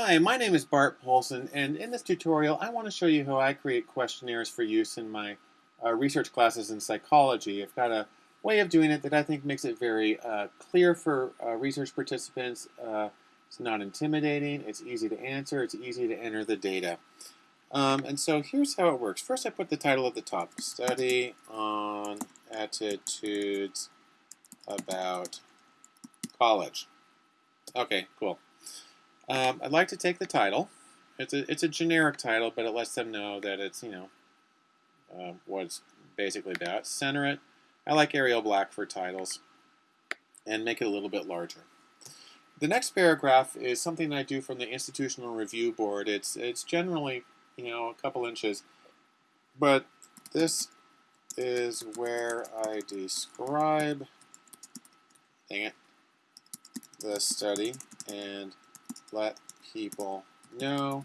Hi, my name is Bart Poulson, and in this tutorial I want to show you how I create questionnaires for use in my uh, research classes in psychology. I've got a way of doing it that I think makes it very uh, clear for uh, research participants. Uh, it's not intimidating, it's easy to answer, it's easy to enter the data. Um, and so here's how it works. First I put the title at the top, Study on Attitudes About College. Okay, cool. Um, I'd like to take the title. It's a, it's a generic title, but it lets them know that it's, you know, uh, what it's basically about. Center it. I like Arial Black for titles. And make it a little bit larger. The next paragraph is something I do from the Institutional Review Board. It's, it's generally, you know, a couple inches. But this is where I describe, dang it, the study and let people know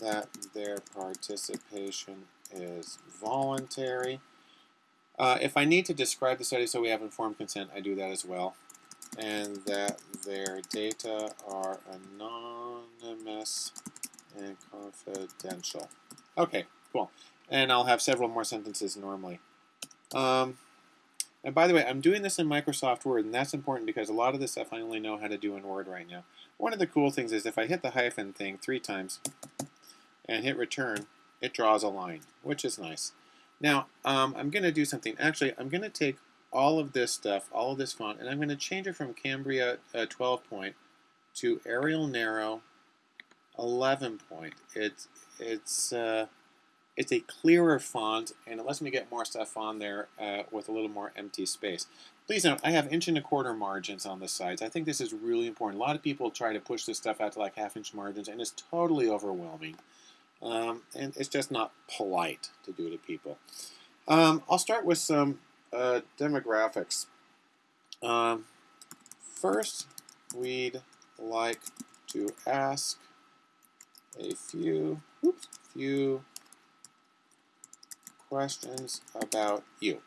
that their participation is voluntary. Uh, if I need to describe the study so we have informed consent, I do that as well. And that their data are anonymous and confidential. Okay, cool. And I'll have several more sentences normally. Um, and by the way, I'm doing this in Microsoft Word, and that's important because a lot of this stuff I only know how to do in Word right now. One of the cool things is if I hit the hyphen thing three times and hit return, it draws a line, which is nice. Now, um, I'm going to do something. Actually, I'm going to take all of this stuff, all of this font, and I'm going to change it from Cambria uh, 12 point to Arial Narrow 11 point. It's, it's, uh, it's a clearer font, and it lets me get more stuff on there uh, with a little more empty space. Please note, I have inch and a quarter margins on the sides. I think this is really important. A lot of people try to push this stuff out to like half inch margins, and it's totally overwhelming. Um, and it's just not polite to do to people. Um, I'll start with some uh, demographics. Um, first, we'd like to ask a few, oops, few questions about you.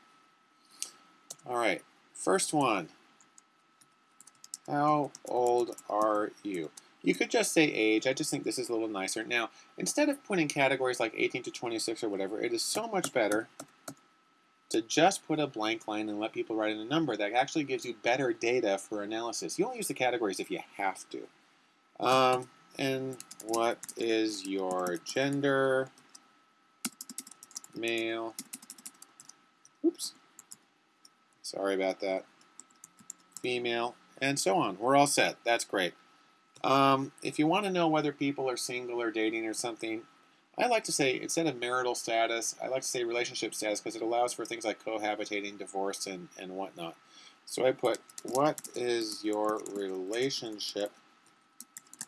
All right, first one. How old are you? You could just say age. I just think this is a little nicer. Now, instead of putting categories like 18 to 26 or whatever, it is so much better to just put a blank line and let people write in a number that actually gives you better data for analysis. You only use the categories if you have to. Um, and what is your gender? Male. Oops. Sorry about that. Female, and so on. We're all set. That's great. Um, if you want to know whether people are single or dating or something, I like to say, instead of marital status, I like to say relationship status because it allows for things like cohabitating, divorce, and, and whatnot. So I put, what is your relationship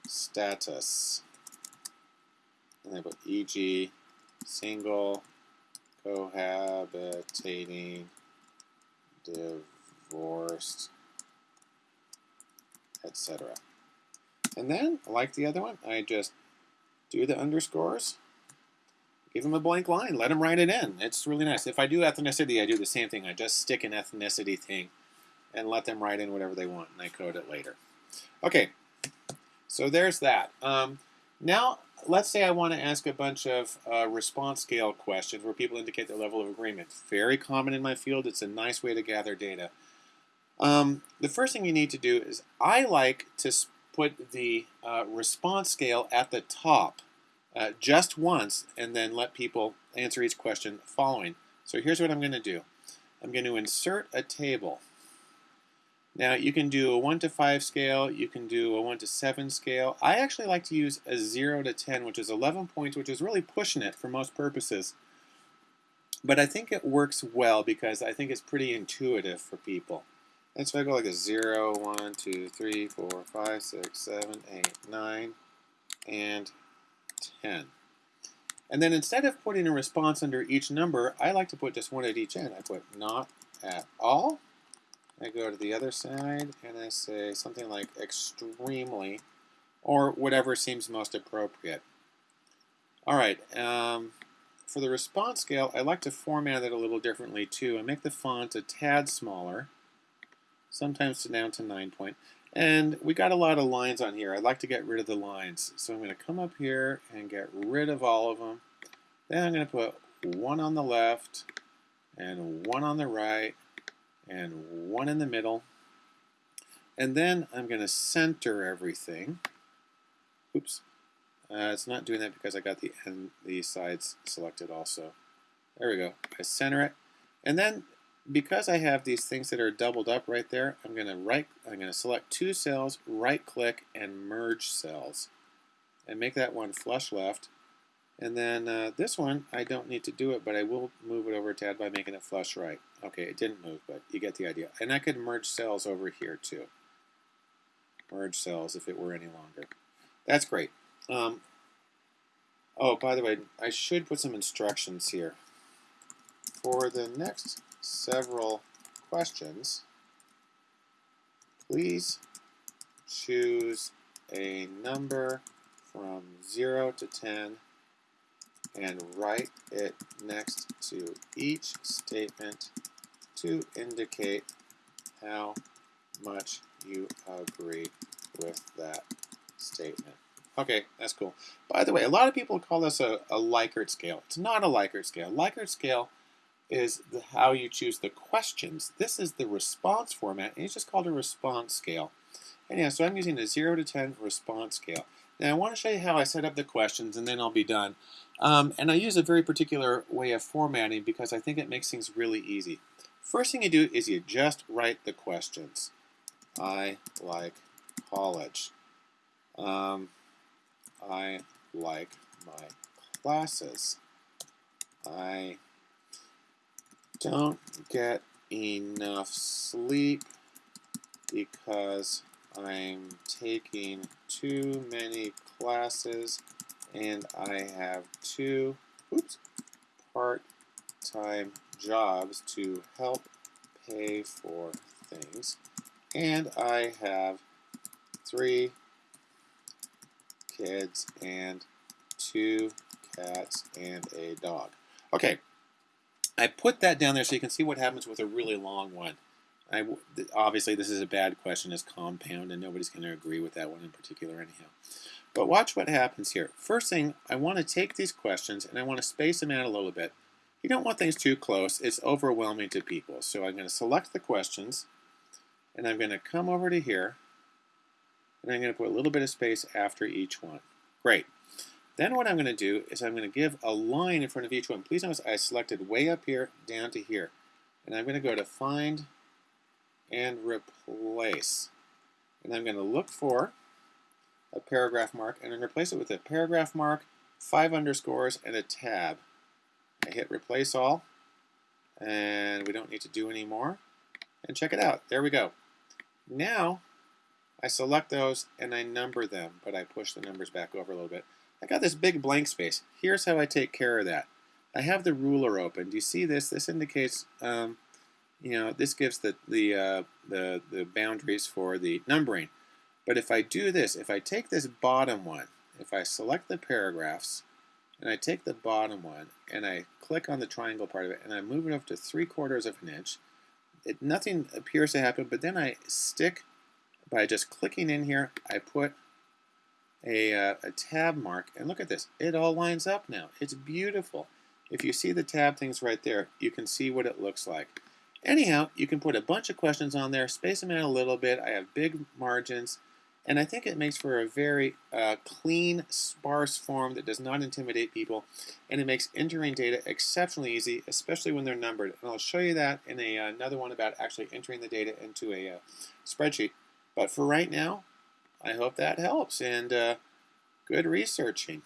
status? And I put e.g. single, cohabitating, divorced, etc. And then, like the other one, I just do the underscores, give them a blank line, let them write it in. It's really nice. If I do ethnicity, I do the same thing. I just stick an ethnicity thing and let them write in whatever they want, and I code it later. Okay, so there's that. Um, now, let's say I want to ask a bunch of uh, response scale questions where people indicate their level of agreement. Very common in my field. It's a nice way to gather data. Um, the first thing you need to do is I like to put the uh, response scale at the top uh, just once and then let people answer each question following. So here's what I'm going to do. I'm going to insert a table. Now you can do a 1 to 5 scale, you can do a 1 to 7 scale. I actually like to use a 0 to 10, which is 11 points, which is really pushing it for most purposes. But I think it works well because I think it's pretty intuitive for people. And so I go like a 0, 1, 2, 3, 4, 5, 6, 7, 8, 9, and 10. And then instead of putting a response under each number, I like to put just one at each end. I put not at all, I go to the other side and I say something like extremely or whatever seems most appropriate. All right, um, for the response scale, I like to format it a little differently too. I make the font a tad smaller, sometimes down to 9 point. And we got a lot of lines on here. I'd like to get rid of the lines. So I'm going to come up here and get rid of all of them. Then I'm going to put one on the left and one on the right and one in the middle. And then I'm going to center everything. Oops. Uh, it's not doing that because I got the end, the sides selected also. There we go. I center it. And then because I have these things that are doubled up right there, I'm going to right I'm going to select two cells, right click and merge cells. And make that one flush left. And then uh, this one, I don't need to do it, but I will move it over to add by making it flush right. Okay, it didn't move, but you get the idea. And I could merge cells over here too. Merge cells if it were any longer. That's great. Um, oh, by the way, I should put some instructions here. For the next several questions, please choose a number from 0 to 10 and write it next to each statement to indicate how much you agree with that statement. Okay, that's cool. By the way, a lot of people call this a, a Likert scale. It's not a Likert scale. Likert scale is the, how you choose the questions. This is the response format, and it's just called a response scale. And yeah, so I'm using a 0 to 10 response scale. Now I want to show you how I set up the questions, and then I'll be done. Um, and I use a very particular way of formatting because I think it makes things really easy. First thing you do is you just write the questions. I like college. Um, I like my classes. I don't get enough sleep because I'm taking too many classes and I have two part-time jobs to help pay for things. And I have three kids and two cats and a dog. Okay, I put that down there so you can see what happens with a really long one. I, obviously, this is a bad question as compound, and nobody's going to agree with that one in particular anyhow. But watch what happens here. First thing, I want to take these questions and I want to space them out a little bit. You don't want things too close. It's overwhelming to people. So I'm going to select the questions, and I'm going to come over to here, and I'm going to put a little bit of space after each one. Great. Then what I'm going to do is I'm going to give a line in front of each one. Please notice I selected way up here down to here. And I'm going to go to Find and Replace. And I'm going to look for a paragraph mark and then replace it with a paragraph mark, five underscores, and a tab. I hit Replace All, and we don't need to do any more. And check it out. There we go. Now, I select those and I number them, but I push the numbers back over a little bit. I got this big blank space. Here's how I take care of that. I have the ruler open. Do you see this? This indicates, um, you know, this gives the the, uh, the the boundaries for the numbering. But if I do this, if I take this bottom one, if I select the paragraphs, and I take the bottom one, and I click on the triangle part of it, and I move it up to three quarters of an inch, it, nothing appears to happen, but then I stick, by just clicking in here, I put a, uh, a tab mark, and look at this, it all lines up now. It's beautiful. If you see the tab things right there, you can see what it looks like. Anyhow, you can put a bunch of questions on there, space them out a little bit. I have big margins, and I think it makes for a very uh, clean, sparse form that does not intimidate people, and it makes entering data exceptionally easy, especially when they're numbered. And I'll show you that in a, uh, another one about actually entering the data into a uh, spreadsheet. But for right now, I hope that helps, and uh, good researching.